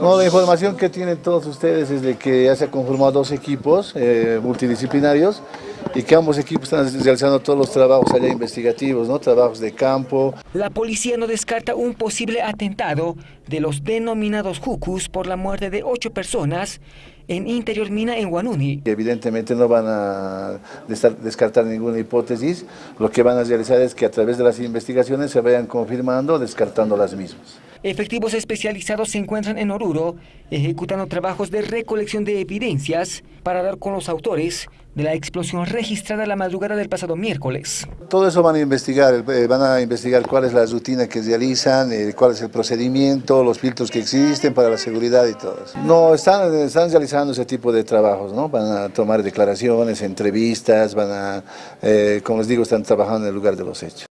No, la información que tienen todos ustedes es de que ya se han conformado dos equipos eh, multidisciplinarios y que ambos equipos están realizando todos los trabajos allá investigativos, ¿no? trabajos de campo. La policía no descarta un posible atentado de los denominados Jucus por la muerte de ocho personas en Interior Mina en Guanuni. Evidentemente no van a descartar ninguna hipótesis, lo que van a realizar es que a través de las investigaciones se vayan confirmando, descartando las mismas. Efectivos especializados se encuentran en Oruro ejecutando trabajos de recolección de evidencias para dar con los autores de la explosión registrada la madrugada del pasado miércoles. Todo eso van a investigar, eh, van a investigar cuál es la rutina que realizan, eh, cuál es el procedimiento, los filtros que existen para la seguridad y todo eso. No, están, están realizando ese tipo de trabajos, ¿no? Van a tomar declaraciones, entrevistas, van a, eh, como les digo, están trabajando en el lugar de los hechos.